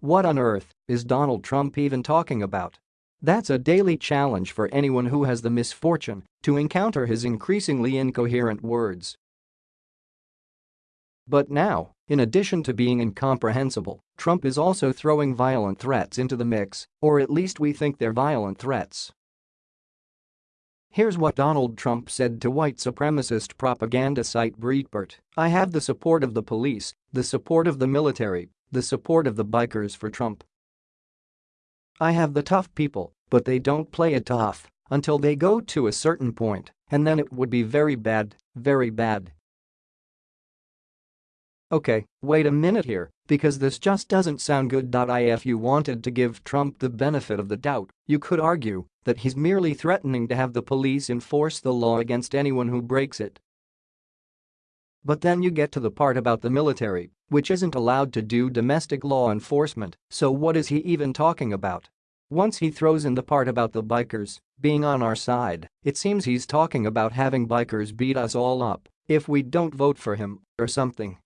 What on earth is Donald Trump even talking about? That's a daily challenge for anyone who has the misfortune to encounter his increasingly incoherent words. But now, in addition to being incomprehensible, Trump is also throwing violent threats into the mix, or at least we think they're violent threats. Here's what Donald Trump said to white supremacist propaganda site Breitbart, I have the support of the police, the support of the military, the support of the bikers for Trump. I have the tough people, but they don't play it tough until they go to a certain point, and then it would be very bad, very bad. Okay, wait a minute here, because this just doesn't sound good. If you wanted to give Trump the benefit of the doubt, you could argue that he's merely threatening to have the police enforce the law against anyone who breaks it. But then you get to the part about the military, which isn't allowed to do domestic law enforcement, so what is he even talking about? Once he throws in the part about the bikers being on our side, it seems he's talking about having bikers beat us all up if we don't vote for him or something.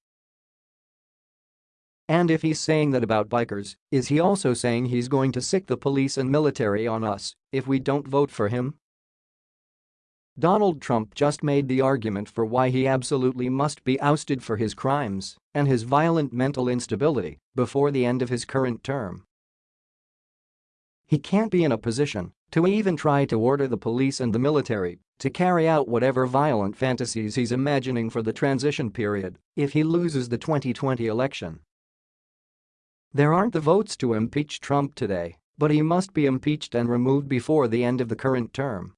And if he's saying that about bikers, is he also saying he's going to sick the police and military on us if we don't vote for him? Donald Trump just made the argument for why he absolutely must be ousted for his crimes and his violent mental instability before the end of his current term. He can't be in a position to even try to order the police and the military to carry out whatever violent fantasies he's imagining for the transition period if he loses the 2020 election. There aren't the votes to impeach Trump today, but he must be impeached and removed before the end of the current term.